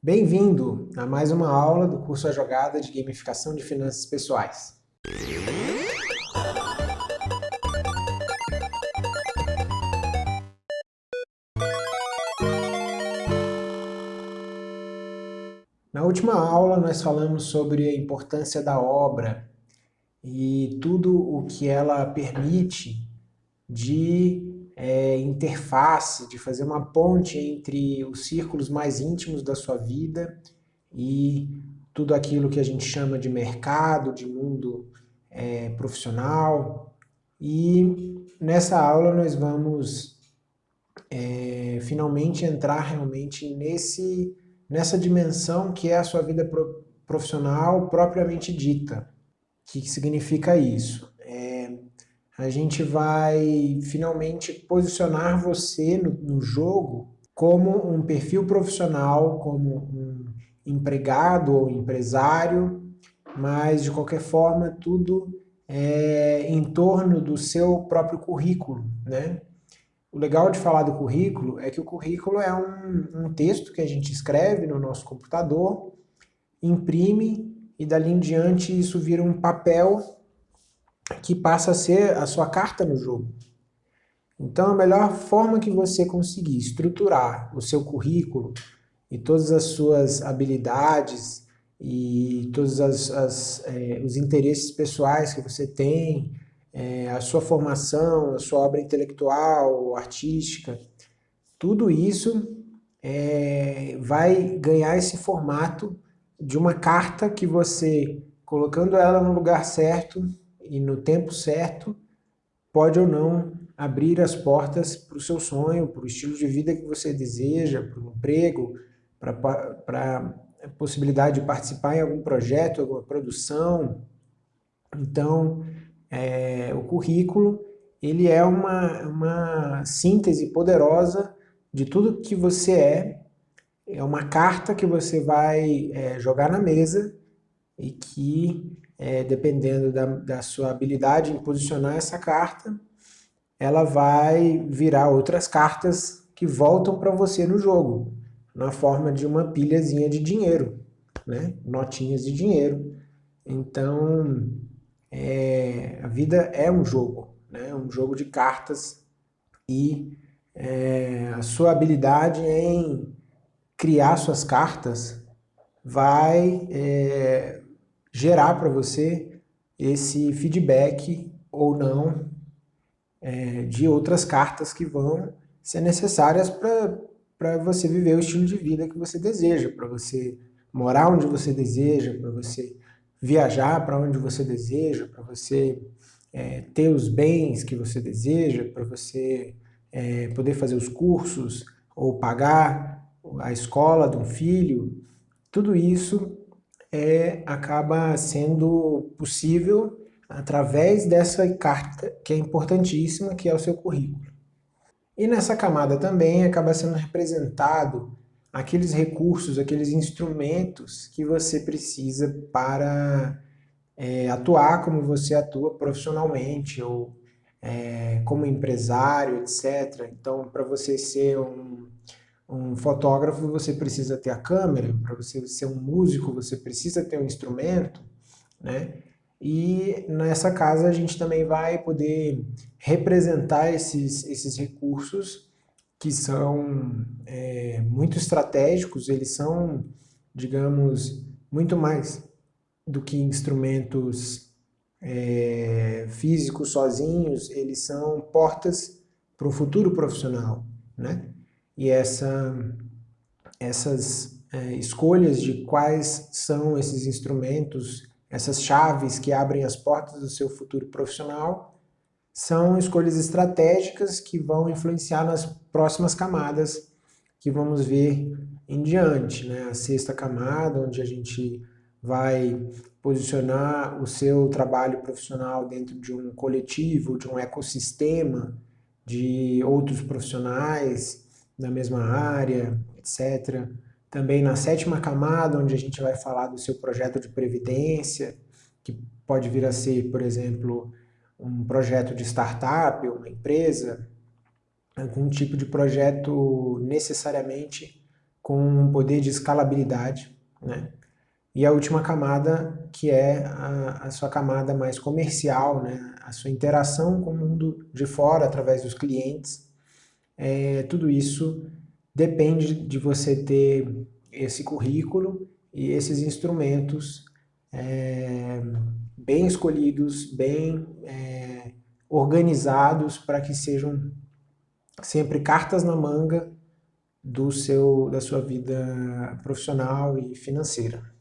Bem-vindo a mais uma aula do curso A Jogada de Gamificação de Finanças Pessoais. Na última aula nós falamos sobre a importância da obra e tudo o que ela permite de é, interface, de fazer uma ponte entre os círculos mais íntimos da sua vida e tudo aquilo que a gente chama de mercado, de mundo é, profissional. E nessa aula nós vamos é, finalmente entrar realmente nesse nessa dimensão que é a sua vida profissional propriamente dita. O que significa isso? A gente vai finalmente posicionar você no, no jogo como um perfil profissional, como um empregado ou empresário, mas de qualquer forma tudo é em torno do seu próprio currículo, né? O legal de falar do currículo é que o currículo é um, um texto que a gente escreve no nosso computador, imprime e dali em diante isso vira um papel que passa a ser a sua carta no jogo. Então a melhor forma que você conseguir estruturar o seu currículo e todas as suas habilidades e todos as, as, é, os interesses pessoais que você tem, é, a sua formação, a sua obra intelectual, artística, tudo isso é, vai ganhar esse formato de uma carta que você, colocando ela no lugar certo e no tempo certo, pode ou não abrir as portas para o seu sonho, para o estilo de vida que você deseja, para o emprego, para a possibilidade de participar em algum projeto, alguma produção. Então, é, o currículo ele é uma, uma síntese poderosa de tudo que você é, é uma carta que você vai é, jogar na mesa e que, é, dependendo da, da sua habilidade em posicionar essa carta, ela vai virar outras cartas que voltam para você no jogo, na forma de uma pilhazinha de dinheiro, né? notinhas de dinheiro. Então, é, a vida é um jogo, né? um jogo de cartas e é, a sua habilidade em criar suas cartas vai é, gerar para você esse feedback ou não é, de outras cartas que vão ser necessárias para você viver o estilo de vida que você deseja, para você morar onde você deseja, para você viajar para onde você deseja, para você é, ter os bens que você deseja, para você é, poder fazer os cursos ou pagar a escola de um filho, tudo isso é, acaba sendo possível através dessa carta que é importantíssima, que é o seu currículo. E nessa camada também acaba sendo representado aqueles recursos, aqueles instrumentos que você precisa para é, atuar como você atua profissionalmente ou é, como empresário, etc. Então, para você ser um, um fotógrafo, você precisa ter a câmera, para você ser um músico, você precisa ter um instrumento, né? E nessa casa a gente também vai poder representar esses, esses recursos que são é, muito estratégicos, eles são, digamos, muito mais do que instrumentos é, físicos sozinhos, eles são portas para o futuro profissional, né? E essa, essas é, escolhas de quais são esses instrumentos, essas chaves que abrem as portas do seu futuro profissional, são escolhas estratégicas que vão influenciar nas próximas camadas que vamos ver em diante. Né? A sexta camada, onde a gente vai posicionar o seu trabalho profissional dentro de um coletivo, de um ecossistema de outros profissionais da mesma área, etc. Também na sétima camada, onde a gente vai falar do seu projeto de previdência, que pode vir a ser, por exemplo, um projeto de startup, uma empresa, algum tipo de projeto necessariamente com um poder de escalabilidade, né? E a última camada, que é a, a, sua camada mais comercial, né? a sua interação com o mundo de fora, através dos clientes. É, tudo isso depende de você ter esse currículo e esses instrumentos é, bem escolhidos, bem é, organizados para que sejam sempre cartas na manga do seu, da sua vida profissional e financeira.